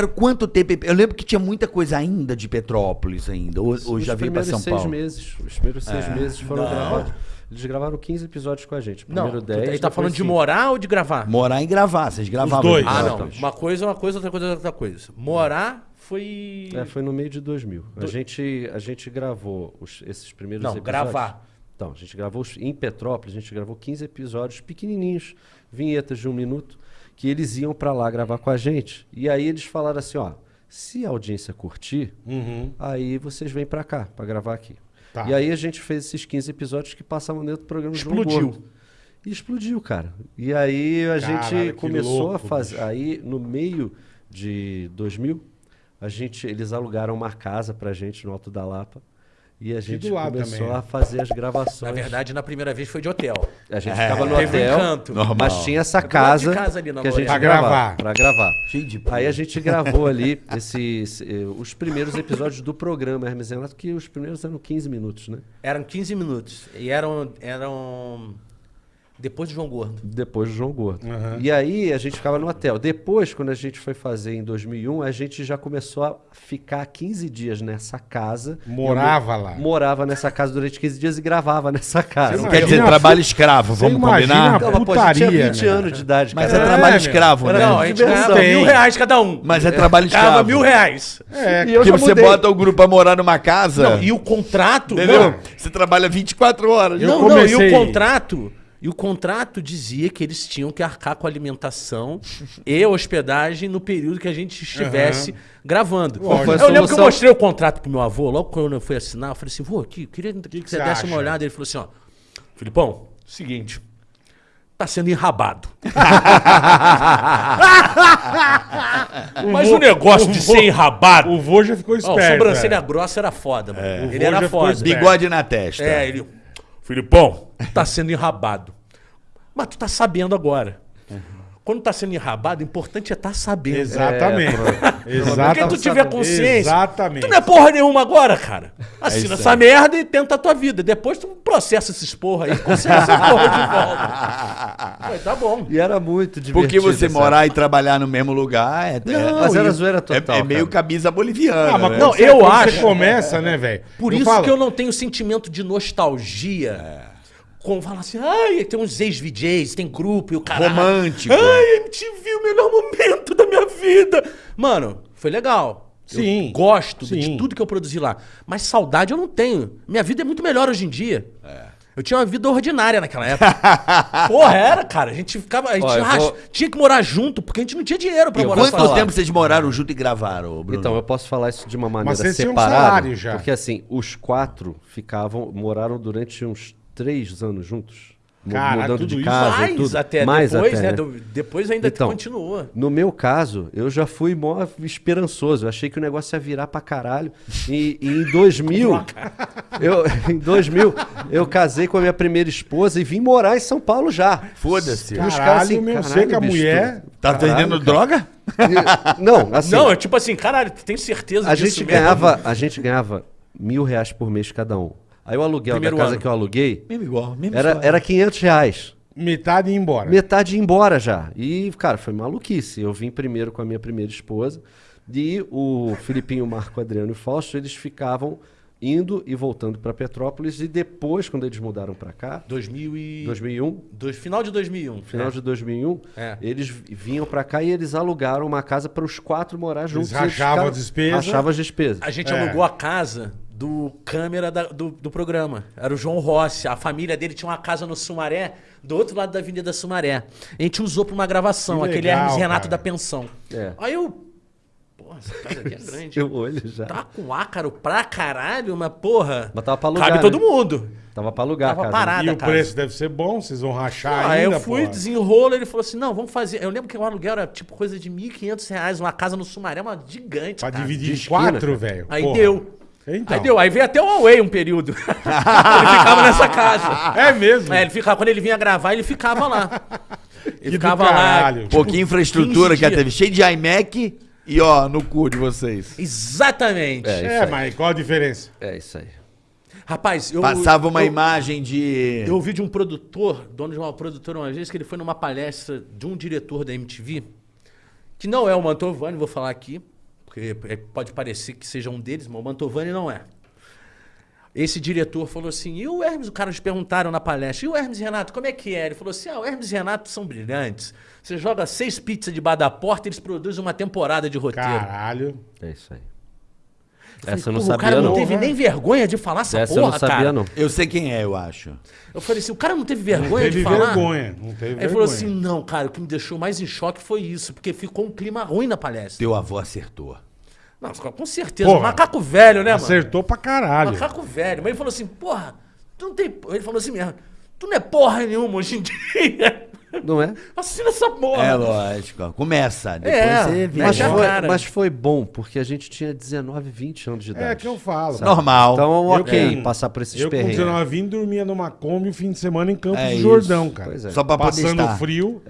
ficaram quanto tempo? Eu lembro que tinha muita coisa ainda de Petrópolis ainda. Ou, ou Os já veio pra primeiros São seis Paulo? meses. Os primeiros seis É. meses foram Não. gravados. Eles gravaram 15 episódios com a gente. Não, Primeiro tu- 10. aí tá depois falando de morar ou de gravar? Morar e gravar, vocês gravavam. dois. Ah, não. Uma coisa é uma coisa, outra coisa é outra coisa. Morar foi. É, foi no meio de 2000. A, Do- gente, a gente gravou os- esses primeiros Não, episódios. gravar. Então, a gente gravou os- em Petrópolis, a gente gravou 15 episódios pequenininhos, vinhetas de um minuto, que eles iam pra lá gravar com a gente. E aí eles falaram assim, ó, se a audiência curtir, Uhum. aí vocês vêm pra cá, pra gravar aqui. Tá. E aí a gente fez esses 15 episódios que passavam dentro do programa do Explodiu. Gordo. E explodiu, cara. E aí a Caralho, gente começou louco, a fazer. Aí no meio de 2000, a gente, eles alugaram uma casa pra gente no Alto da Lapa. E a gente começou também, a fazer as gravações. Na verdade, na primeira vez foi de hotel. a gente É, ficava no um hotel, encanto. Normal. mas tinha essa É casa, casa ali que a gente. Pra gravava, gravar. pra gravar. Cheio de Aí a gente gravou ali esses, eh, os primeiros episódios do programa Hermes Renato, que os primeiros eram 15 minutos, né? Eram 15 minutos. E eram. eram... Depois do João Gordo. Depois do João Gordo. Aham. E aí a gente ficava no hotel. Depois, quando a gente foi fazer em 2001, a gente já começou a ficar 15 dias nessa casa. Morava Eu lá. Morava nessa casa durante 15 dias e gravava nessa casa. Você Quer dizer, a trabalho escravo, Você vamos combinar? a Não, mas, pô, a gente tinha putaria, 20 né? anos de idade, Mas cara. é trabalho meu. escravo, né? Não, a gente ganhava mil reais cada um. Mas é trabalho Ganhava escravo. mil reais. É, E eu Porque já você mudei. bota o grupo pra morar numa casa. Não, e o contrato. Entendeu? Não, Você trabalha 24 horas. Eu não, não, e comecei- o contrato. E o contrato dizia que eles tinham que arcar com a alimentação e hospedagem no período que a gente estivesse gravando. Lógico. Foi a Eu lembro que eu mostrei o contrato pro meu avô, logo quando eu fui assinar, eu falei assim, vô, aqui, queria que, que você você desse uma olhada. Ele falou assim, ó, Filipão, seguinte, tá sendo enrabado. Mas o negócio de ser enrabado... O vô já ficou Ó, esperto. o sobrancelha é. grossa era foda, mano. O Ele vô era foda. Bigode na testa. É, ele. Filipão, tá sendo enrabado. Mas tu tá sabendo agora. Quando tá sendo enrabado, o importante é tá sabendo. Exatamente. Exatamente. Porque tu tiver consciência. Exatamente. Tu não é porra nenhuma agora, cara. Assina essa merda e tenta a tua vida. Depois tu processa esses porra aí, consciência essa porra de volta. Mas tá bom. E era muito divertido. Porque você essa morar e trabalhar no mesmo lugar é, é- Mas era zoeira é- total. é meio cara. camisa boliviana. Ah, mas né? Não, quando você- eu acho- Você começa, né, velho? Por Eu isso falo, que eu não tenho sentimento de nostalgia. Como falar assim, ai, tem uns ex-VJs, tem grupo e o caralho. Romântico. Ai, MTV, o melhor momento da minha vida. Mano, foi legal. Sim, Eu gosto sim. de tudo que eu produzi lá. Mas saudade eu não tenho. Minha vida é muito melhor hoje em dia. Eu tinha uma vida ordinária naquela época. Porra, era, cara. A gente ficava. A gente eu ras- vou- tinha que morar junto, porque a gente não tinha dinheiro pra E morar quanto sozinho. tempo vocês moraram junto e gravaram, Bruno? Então, eu posso falar isso de uma maneira um separada. salário já. Porque assim, os quatro ficavam, moraram durante uns três anos juntos. Caralho, mudando tudo de isso? casa Mais tudo. até Mais depois, até, né? né? Depois ainda Então, continua. No meu caso, eu já fui mó esperançoso. Eu achei que o negócio ia virar pra caralho. E, e em 2000, eu, em 2000, eu casei com a minha primeira esposa e vim morar em São Paulo já. Foda-se. Os Caralho, caras assim, meu, caralho, sei que a bicho, mulher... Tá Caralho, vendendo cara. droga? E- não, assim, Não, é tipo assim, caralho, tu tem certeza a disso gente mesmo? ganhava, a gente ganhava mil reais por mês cada um. Aí o aluguel Primeiro da casa ano. que eu aluguei Mesmo igual, mesmo era, história. era 500 reais. Metade ia embora. Metade ia embora já. E, cara, foi maluquice. Eu vim primeiro com a minha primeira esposa. E o Filipinho, o Marco Adriano e Fausto, eles ficavam indo e voltando para Petrópolis. E depois, quando eles mudaram para cá, 2000 e... 2001, Dois- final de 2001. final é. de 2001, É. eles vi- vinham para cá e eles alugaram uma casa para os quatro morar juntos. Eles rachavam ficaram- as despesas. Rachavam as despesas. A gente É. alugou a casa do câmera da- do, do programa. Era o João Rossi. A família dele tinha uma casa no Sumaré, do outro lado da Avenida Sumaré. A gente usou pra uma gravação, Que aquele legal, Hermes Renato cara. da pensão. É. Aí eu. Porra, essa casa aqui é grande. Seu olho já. Tá com ácaro pra caralho, mas porra. Mas tava pra alugar, Cabe né? todo mundo. Tava para alugar Tava a casa. parado. E o casa. preço deve ser bom, vocês vão rachar Aí ainda, eu fui, porra. desenrolo, ele falou assim: não, vamos fazer. Eu lembro que o aluguel era tipo coisa de 1.500 reais, uma casa no Sumaré, uma gigante. Pra cara. dividir em quatro, velho. Aí porra. deu. Então. Aí deu. Aí veio até o Huawei um período. ele ficava nessa casa. É mesmo? É, ele ficava, quando ele vinha gravar, ele ficava lá. Ele ficava lá. Pouquinha infraestrutura 15 que teve, cheio de iMac e ó, no cu de vocês. Exatamente. É. É, mas qual a diferença? É isso aí. Rapaz, eu. Passava uma eu, imagem de. Eu ouvi de um produtor, dono de uma produtora uma vez, que ele foi numa palestra de um diretor da MTV, que não é o Mantovani, vou falar aqui, porque é- pode parecer que seja um deles, mas o Mantovani não é. Esse diretor falou assim, e o Hermes, o cara nos perguntaram na palestra, e o Hermes e Renato, como é que é? Ele falou assim, ah, o Hermes e Renato são brilhantes. Você joga seis pizzas de bar da porta, eles produzem uma temporada de roteiro. Caralho. É isso aí. Falei, Essa eu não "Porra, sabia, O cara não, não. teve nem vergonha de falar essa Essa porra, eu não sabia, cara. não. Eu sei quem é, eu acho. Eu falei assim, o cara não teve Não vergonha teve de falar? vergonha. Não teve Aí vergonha. ele falou assim, não, cara, o que me deixou mais em choque foi isso, porque ficou um clima ruim na palestra. Teu avô acertou. Não, com certeza. Porra, macaco velho, né, mano? Acertou pra caralho. Macaco velho. Mas ele falou assim, porra, tu não tem. Ele falou assim mesmo, tu não é porra nenhuma hoje em dia. Não é? Assina essa porra. É lógico. Começa. Depois É, você vira. Mas Mete a foi, cara. mas foi bom, porque a gente tinha 19, 20 anos de idade. É que eu falo. Normal. Então, Eu ok, com- passar por esses Eu com perrengues. 19 vim dormia numa Kombi o fim de semana em Campos É do isso. Jordão, cara. Pois é. Só pra poder Passando estar. frio,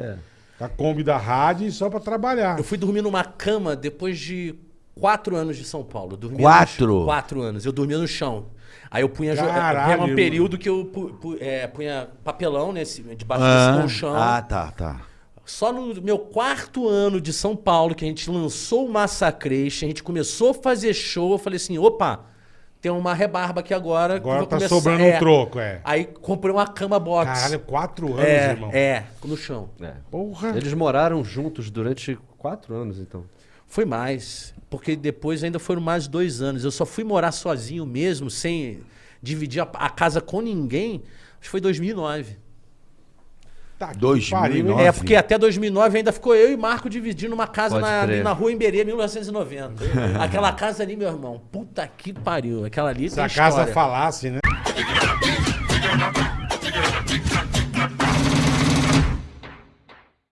com a Kombi da rádio e só pra trabalhar. Eu fui dormir numa cama depois de quatro anos de São Paulo. Eu dormia Quatro? No, quatro anos. Eu dormia no chão. Aí eu punha. jo- Caralho, Era um período que eu pu- pu- é, punha papelão nesse, debaixo Ah, desse colchão. ah, tá, tá. Só no meu quarto ano de São Paulo, que a gente lançou o Massacration, a gente começou a fazer show, eu falei assim, opa, tem uma rebarba aqui agora. que eu Agora tá começar- sobrando um troco, é. Aí comprei uma cama box. Caralho, quatro anos, é, irmão. é, no chão. É. Porra. Eles moraram juntos durante quatro anos, então. Foi mais, porque depois ainda foram mais dois anos. Eu só fui morar sozinho mesmo, sem dividir a, a casa com ninguém, acho que foi 2009. Tá que 2009. pariu, hein? Nove. É, porque até 2009 ainda ficou eu e Marco dividindo uma casa na, na rua Emberê, 1990. Aquela casa ali, meu irmão, puta que pariu. Aquela ali Se tem a casa história. falasse, né?